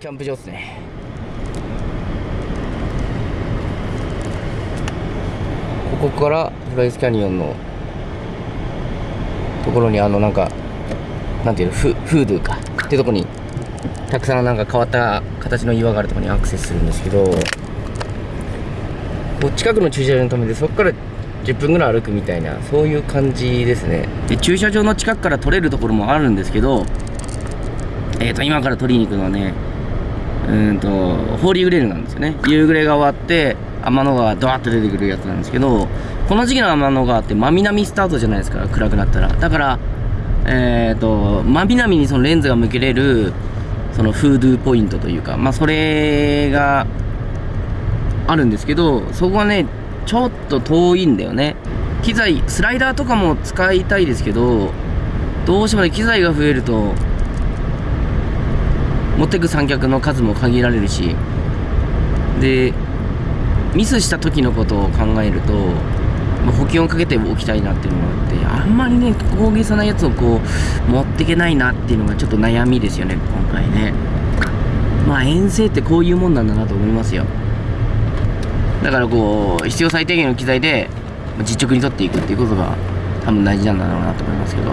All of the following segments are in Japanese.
キャンプ場ですね。ここからフライスキャニオンのところにあのなんかなんていうのフフードゥか。っていうとこにたくさんなんか変わった形の岩があるところにアクセスするんですけどこう近くの駐車場に止めてそこから10分ぐらい歩くみたいなそういう感じですね。で駐車場の近くから撮れるところもあるんですけどえーと今から撮りに行くのはねうんとホーリーグレールなんですよね。夕暮れが終わって天の川ドワッと出てくるやつなんですけどこの時期の天の川って真南スタートじゃないですか暗くなったら。だからえっ、ー、と真南にそのレンズが向けれるそのフードゥーポイントというかまあそれがあるんですけどそこはねちょっと遠いんだよね。機材スライダーとかも使いたいですけどどうしてもね機材が増えると持ってく三脚の数も限られるしでミスした時のことを考えると、まあ、補給をかけておきたいなっていうのがあってあんまりね大げさなやつをこう持っていけないなっていうのがちょっと悩みですよね今回ね。まあ遠征ってこういうもんなんだなと思いますよ。だからこう必要最低限の機材で実直に取っていくっていうことが多分大事なんだろうなと思いますけど。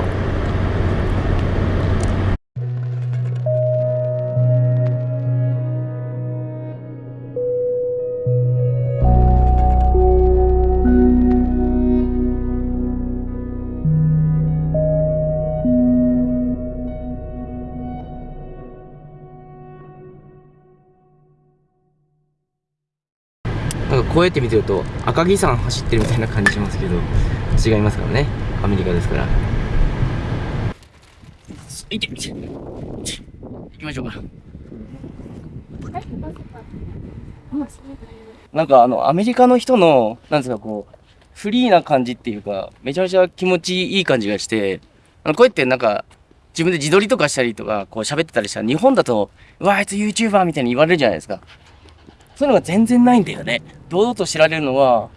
こうやって見てると赤城山走ってるみたいな感じしますけど違いますからね。アメリカですから。いて。行きましょうか。なんかあのアメリカの人のなんですかこうフリーな感じっていうかめちゃめちゃ気持ちいい感じがしてあのこうやってなんか自分で自撮りとかしたりとかこう喋ってたりしたら日本だとうわあいつ YouTuber みたいに言われるじゃないですか。そういうのが全然ないんだよね。堂々と知られるのは、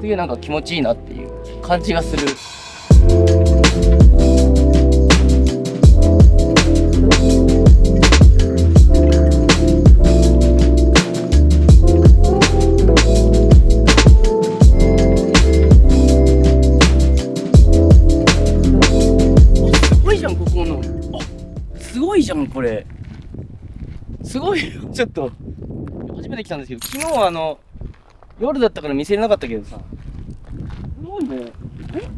すげえなんか気持ちいいなっていう感じがする。すごいじゃん、ここの。すごいじゃん、これ。すごいよ、ちょっと。て来たんですけど、昨日はあの、夜だったから見せれなかったけどさ、すごいね。え？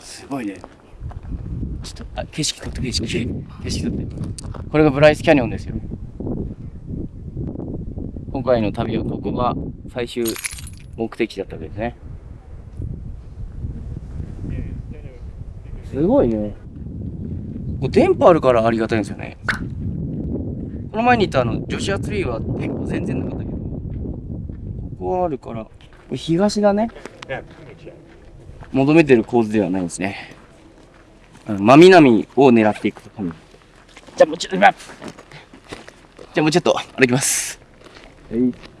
すごいね。ちょっと、あ、景色撮って、景色、景色撮って。これがブライスキャニオンですよ。今回の旅はここが最終目的地だったわけですね。すごいね。こう電波あるからありがたいんですよね。この前に言ったあの、女子アツリーは電波全然なかったけど、ここはあるから、これ東だね。求めてる構図ではないんですね。真南を狙っていくとかじゃあもうちょっと、じゃあもうちょっと歩きます。はい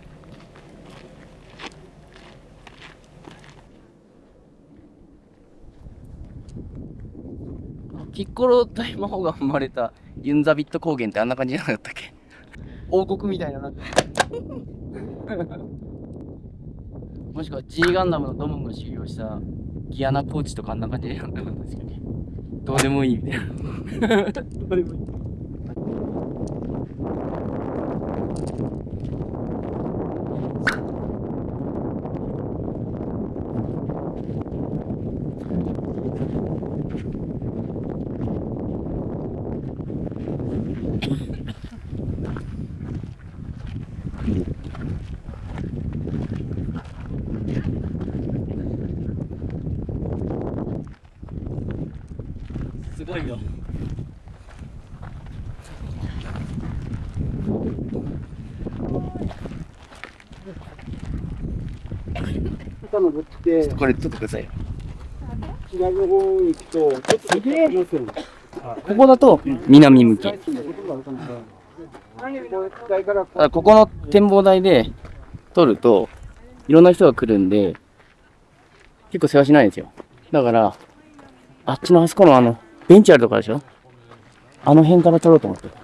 ピッコロ大魔王が生まれたユンザビット高原ってあんな感じじゃなかったっけ？王国みたいなな。もしくは G ガンダムのドモンが修行したギアナコーチとかあんな感じでやったんですけどね。どうでもいいみたいな。どうでもいいこれ撮ってください左の方に行くと、ちょっとすげえここだと南向き。ここの展望台で撮ると、いろんな人が来るんで、結構世話しないんですよ。だから、あっちのあそこのあの、ベンチあるとこでしょ？あの辺から撮ろうと思って。こ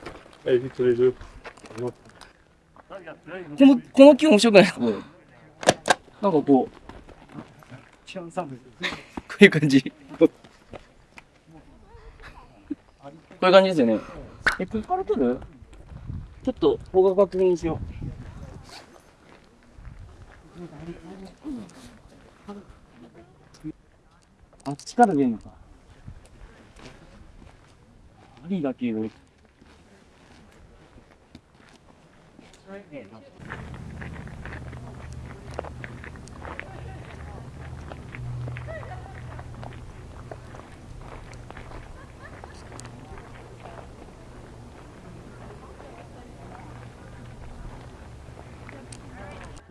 の、この木面白くない？なんかこう、こういう感じ。こういう感じですよね。え、ここから撮るちょっと、方角確認しよう。あっちから出るのか。ありだけど。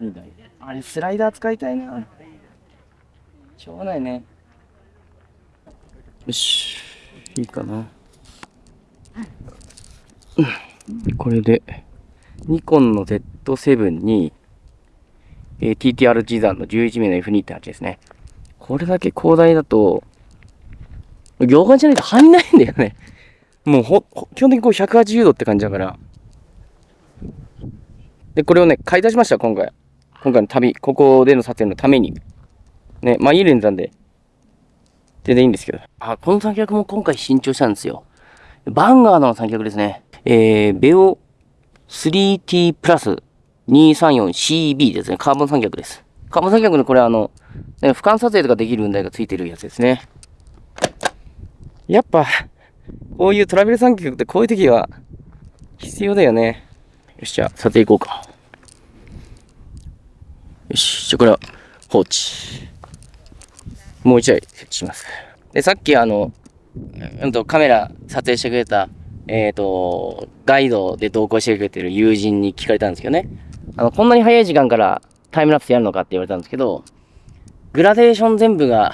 いいだいあれ、スライダー使いたいな。しょうがないね。よし、いいかな。これで、ニコンの Z7 に、えー TTR ジザンの11名の F2.8 ですね。これだけ広大だと、業界じゃないと入んないんだよね。もうほ、ほ基本的にこう180度って感じだから。で、これをね、買い出しました、今回。今回の旅、ここでの撮影のために。ね、まあいいレンズなんで、全然いいんですけど。あ、この三脚も今回新調したんですよ。バンガードの三脚ですね。えー、ベオ 3T プラス 234CB ですね。カーボン三脚です。カーボン三脚のこれあの、ね、俯瞰撮影とかできる雲台がついてるやつですね。やっぱ、こういうトラベル三脚ってこういう時は必要だよね。よし、じゃあ撮影行こうか。よし、じゃこれは放置。もう一台設置します。で、さっきあの、うんとカメラ撮影してくれた、えっ、と、ガイドで同行してくれてる友人に聞かれたんですけどね。あの、こんなに早い時間からタイムラプスやるのかって言われたんですけど、グラデーション全部が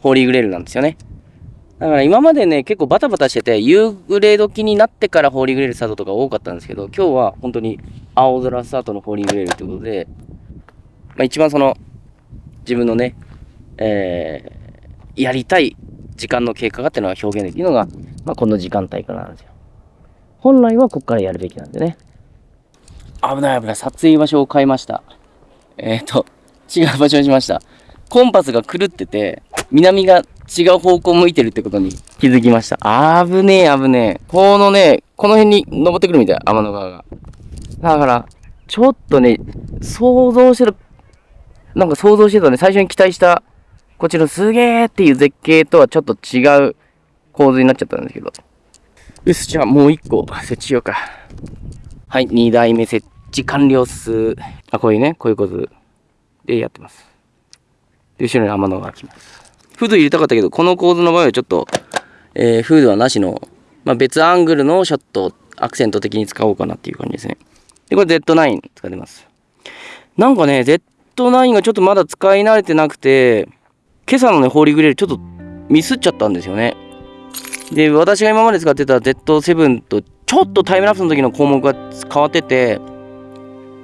ホーリーグレールなんですよね。だから今までね、結構バタバタしてて、夕暮れ時になってからホーリーグレールスタートとか多かったんですけど、今日は本当に青空スタートのホーリーグレールということで、まあ一番その、自分のね、えー、やりたい時間の経過がっていうのが表現できるのが、まあこの時間帯からなんですよ。本来はここからやるべきなんでね。危ない危ない、撮影場所を変えました。えっ、と、違う場所にしました。コンパスが狂ってて、南が違う方向向いてるってことに気づきました。あぶねえ、危ねえ。このね、この辺に登ってくるみたい、天の川が。だから、ちょっとね、想像してる、なんか想像してたね、最初に期待した、こちのすげーっていう絶景とはちょっと違う構図になっちゃったんですけど。よし、じゃあもう一個設置しようか。はい、二台目設置完了っす。あ、こういうね、こういう構図でやってます。で、後ろに天の川が来ます。フード入れたかったけど、この構図の場合はちょっと、えーフードはなしの、まあ、別アングルのショットをアクセント的に使おうかなっていう感じですね。で、これ Z9 使ってます。なんかね、Z9 がちょっとまだ使い慣れてなくて、今朝のね、ホーリーグレールちょっとミスっちゃったんですよね。で、私が今まで使ってた Z7 とちょっとタイムラプスの時の項目が変わってて、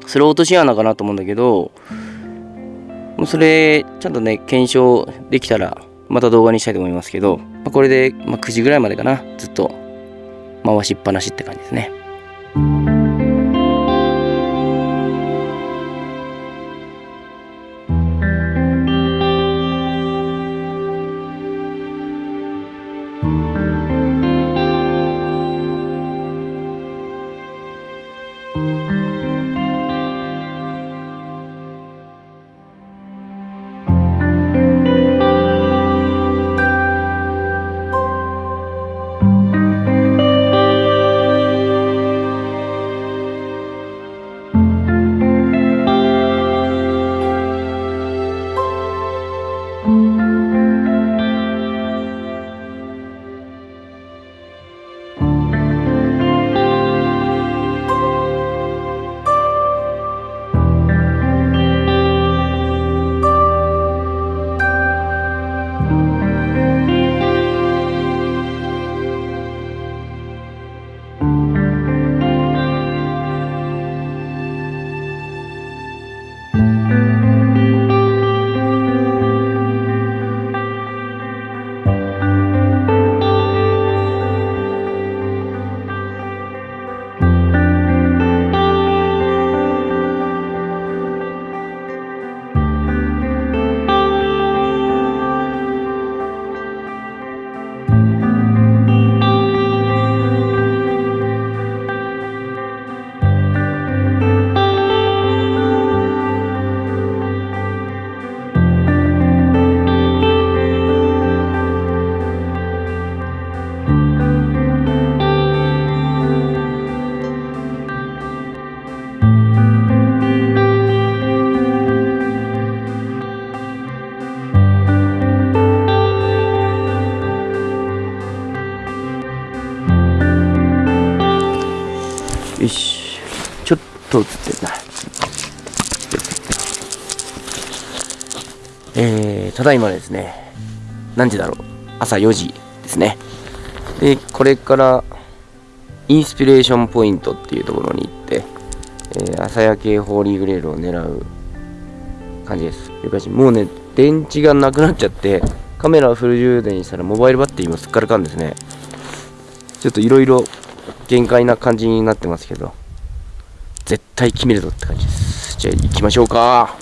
スロートシアナかなと思うんだけど、もうそれ、ちゃんとね、検証できたら、また動画にしたいと思いますけど、まあ、これで、まあ、9時ぐらいまでかな、ずっと回しっぱなしって感じですね。と映ってんなえー、ただいまですね何時だろう？朝4時ですね。でこれからインスピレーションポイントっていうところに行って、えー、朝焼けホーリーグレールを狙う感じです。もうね電池がなくなっちゃってカメラをフル充電したらモバイルバッテリーもすっからかんですね。ちょっといろいろ限界な感じになってますけど。絶対決めるぞって感じです。じゃあ行きましょうか。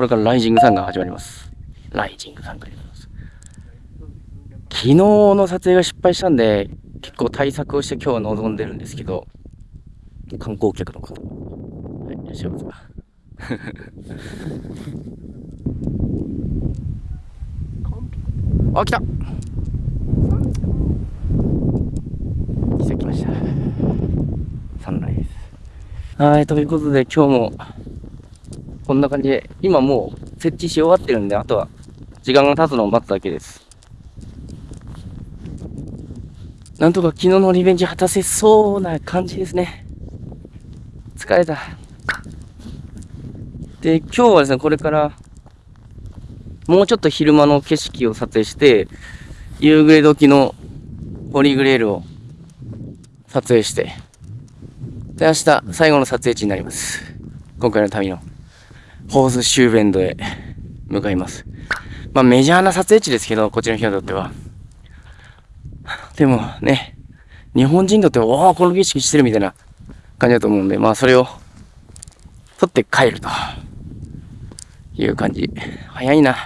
これからライジングサンが始まります。ライジングサンが始まります。昨日の撮影が失敗したんで、結構対策をして今日は臨んでるんですけど、観光客の方はい、いらっしゃいますか。あ、来た来ました。サンライズ。はい、ということで今日もこんな感じで、今もう設置し終わってるんで、あとは時間が経つのを待つだけです。なんとか昨日のリベンジ果たせそうな感じですね。疲れた。で、今日はですね、これから、もうちょっと昼間の景色を撮影して、夕暮れ時のポリグレールを撮影して、で、明日最後の撮影地になります。今回の旅の。ホースシューベンドへ向かいます。まあメジャーな撮影地ですけど、こっちの人にとっては。でもね、日本人にとっては、おお、この景色してるみたいな感じだと思うんで、まあそれを撮って帰るという感じ。早いな。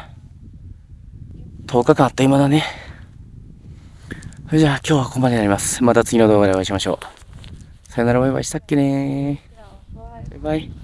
10日間あっという間だね。それじゃあ今日はここまでになります。また次の動画でお会いしましょう。さよならバイバイしたっけねバイバイ。